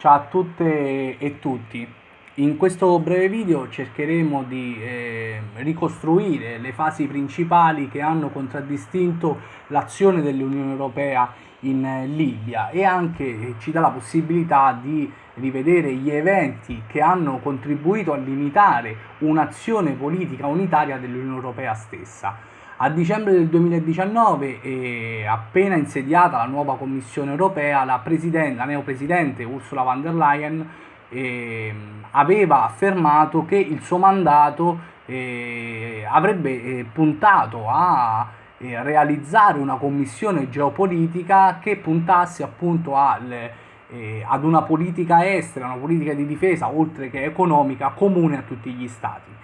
Ciao a tutte e tutti. In questo breve video cercheremo di eh, ricostruire le fasi principali che hanno contraddistinto l'azione dell'Unione Europea in eh, Libia e anche ci dà la possibilità di rivedere gli eventi che hanno contribuito a limitare un'azione politica unitaria dell'Unione Europea stessa. A dicembre del 2019, eh, appena insediata la nuova Commissione europea, la, la neopresidente Ursula von der Leyen eh, aveva affermato che il suo mandato eh, avrebbe eh, puntato a eh, realizzare una commissione geopolitica che puntasse appunto al, eh, ad una politica estera, una politica di difesa oltre che economica comune a tutti gli stati.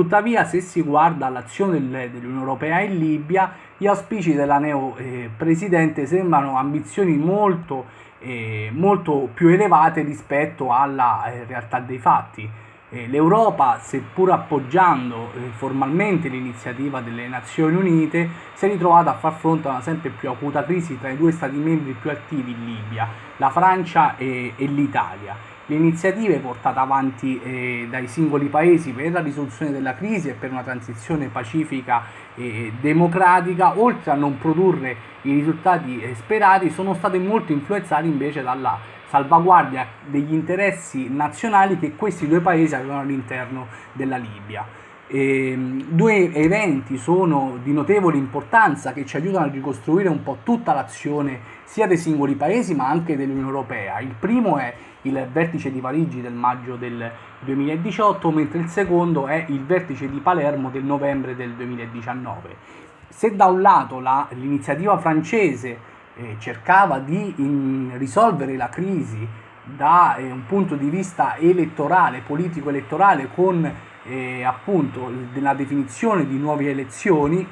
Tuttavia, se si guarda l'azione dell'Unione Europea in Libia, gli auspici della neo-presidente eh, sembrano ambizioni molto, eh, molto, più elevate rispetto alla eh, realtà dei fatti. Eh, L'Europa, seppur appoggiando eh, formalmente l'iniziativa delle Nazioni Unite, si è ritrovata a far fronte a una sempre più acuta crisi tra i due Stati membri più attivi in Libia, la Francia e, e l'Italia le iniziative portate avanti eh, dai singoli paesi per la risoluzione della crisi e per una transizione pacifica e democratica, oltre a non produrre i risultati eh, sperati, sono state molto influenzate invece dalla salvaguardia degli interessi nazionali che questi due paesi avevano all'interno della Libia. E, ehm, due eventi sono di notevole importanza che ci aiutano a ricostruire un po' tutta l'azione sia dei singoli paesi ma anche dell'Unione Europea. Il primo è il vertice di Parigi del maggio del 2018, mentre il secondo è il vertice di Palermo del novembre del 2019. Se da un lato l'iniziativa francese eh, cercava di in, risolvere la crisi da eh, un punto di vista elettorale, politico-elettorale, con eh, appunto la definizione di nuove elezioni,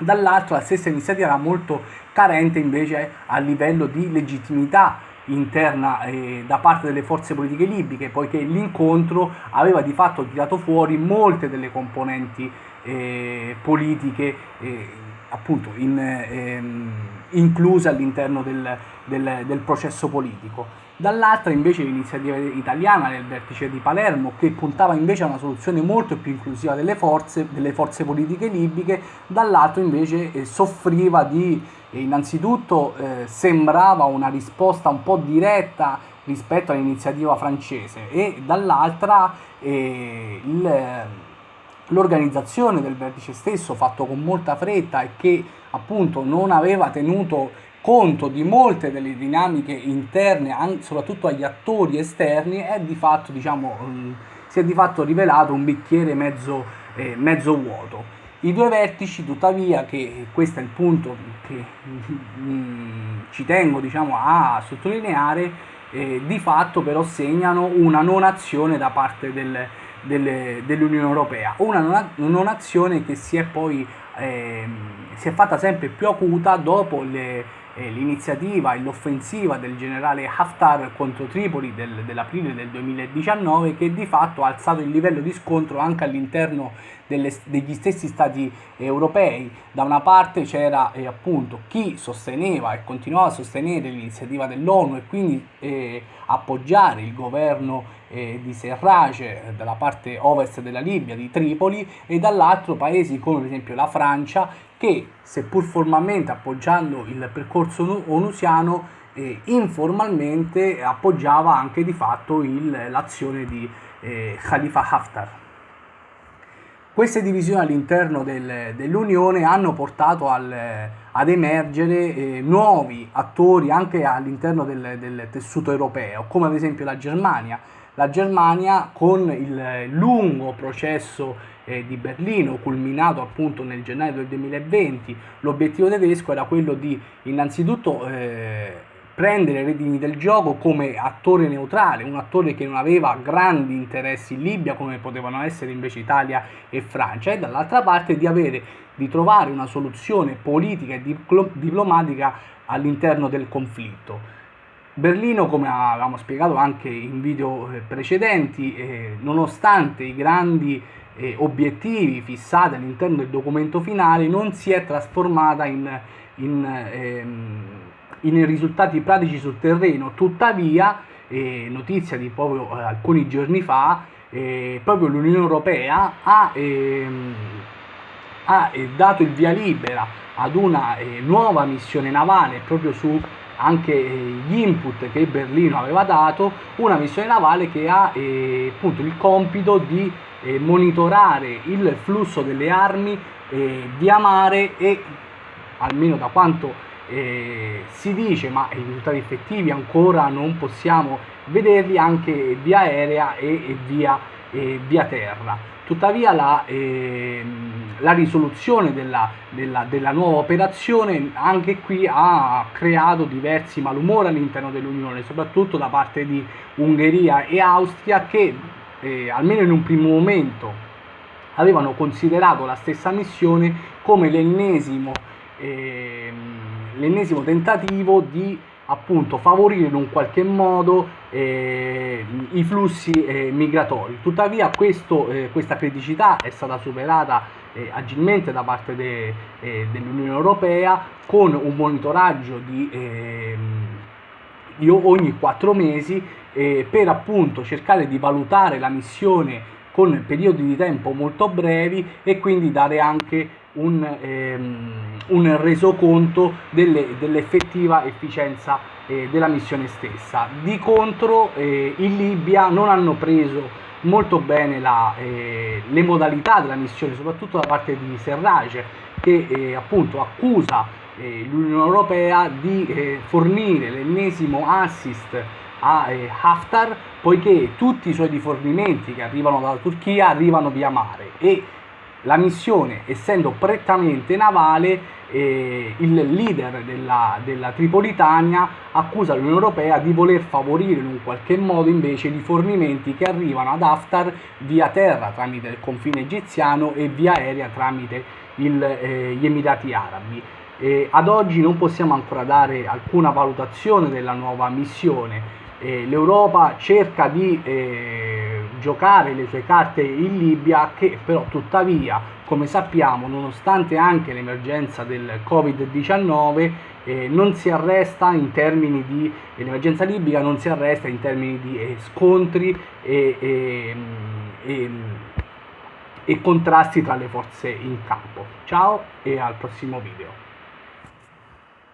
dall'altro la stessa iniziativa era molto carente invece a livello di legittimità interna eh, da parte delle forze politiche libiche, poiché l'incontro aveva di fatto tirato fuori molte delle componenti eh, politiche eh, appunto in, ehm, incluse all'interno del, del, del processo politico. Dall'altra invece l'iniziativa italiana nel vertice di Palermo che puntava invece a una soluzione molto più inclusiva delle forze, delle forze politiche libiche, dall'altro invece eh, soffriva di, eh, innanzitutto eh, sembrava una risposta un po' diretta rispetto all'iniziativa francese e dall'altra eh, l'organizzazione del vertice stesso fatto con molta fretta e che appunto non aveva tenuto conto di molte delle dinamiche interne, soprattutto agli attori esterni, è di fatto, diciamo, mm, si è di fatto rivelato un bicchiere mezzo, eh, mezzo vuoto. I due vertici, tuttavia, che questo è il punto che mm, ci tengo diciamo, a sottolineare, eh, di fatto però segnano una non azione da parte del, del, dell'Unione Europea, una non, azione che si è poi eh, si è fatta sempre più acuta dopo le eh, l'iniziativa e l'offensiva del generale Haftar contro Tripoli del, dell'aprile del 2019 che di fatto ha alzato il livello di scontro anche all'interno degli stessi stati europei. Da una parte c'era eh, appunto chi sosteneva e continuava a sostenere l'iniziativa dell'ONU e quindi eh, appoggiare il governo eh, di Serraj eh, dalla parte ovest della Libia, di Tripoli, e dall'altro paesi come per esempio la Francia che seppur formalmente appoggiando il percorso onusiano eh, informalmente appoggiava anche di fatto l'azione di eh, Khalifa Haftar. Queste divisioni all'interno del, dell'Unione hanno portato al, ad emergere eh, nuovi attori anche all'interno del, del tessuto europeo, come ad esempio la Germania. La Germania con il lungo processo eh, di Berlino, culminato appunto nel gennaio del 2020, l'obiettivo tedesco era quello di innanzitutto eh, prendere le redini del gioco come attore neutrale, un attore che non aveva grandi interessi in Libia come potevano essere invece Italia e Francia e dall'altra parte di, avere, di trovare una soluzione politica e diplomatica all'interno del conflitto. Berlino, come avevamo spiegato anche in video eh, precedenti, eh, nonostante i grandi eh, obiettivi fissati all'interno del documento finale non si è trasformata in, in, ehm, in risultati pratici sul terreno, tuttavia eh, notizia di proprio eh, alcuni giorni fa, eh, proprio l'Unione Europea ha, ehm, ha dato il via libera ad una nuova missione navale proprio su anche gli input che Berlino aveva dato, una missione navale che ha appunto il compito di monitorare il flusso delle armi via mare e almeno da quanto eh, si dice, ma i risultati effettivi ancora non possiamo vederli anche via aerea e, e via, e via terra. Tuttavia la, eh, la risoluzione della, della, della, nuova operazione anche qui ha creato diversi malumori all'interno dell'Unione, soprattutto da parte di Ungheria e Austria che eh, almeno in un primo momento avevano considerato la stessa missione come l'ennesimo eh, tentativo di appunto favorire in un qualche modo eh, i flussi eh, migratori. Tuttavia questo, eh, questa criticità è stata superata eh, agilmente da parte de, eh, dell'Unione Europea con un monitoraggio di, ehm, di ogni quattro mesi eh, per appunto cercare di valutare la missione con periodi di tempo molto brevi e quindi dare anche un, ehm, un resoconto delle, dell'effettiva efficienza eh, della missione stessa. Di contro eh, in Libia non hanno preso molto bene la, eh, le modalità della missione, soprattutto da parte di Serraj, che eh, appunto accusa eh, l'Unione Europea di eh, fornire l'ennesimo assist a Haftar poiché tutti i suoi rifornimenti che arrivano dalla Turchia arrivano via mare e la missione, essendo prettamente navale, eh, il leader della, della, Tripolitania accusa l'Unione Europea di voler favorire in un qualche modo invece i rifornimenti che arrivano ad Haftar via terra tramite il confine egiziano e via aerea tramite il, eh, gli Emirati Arabi. Eh, ad oggi non possiamo ancora dare alcuna valutazione della nuova missione. L'Europa cerca di eh, giocare le sue carte in Libia che però tuttavia come sappiamo nonostante anche l'emergenza del Covid-19 eh, non si arresta in termini di l'emergenza libica non si arresta in termini di eh, scontri e, e, e, e contrasti tra le forze in campo. Ciao e al prossimo video.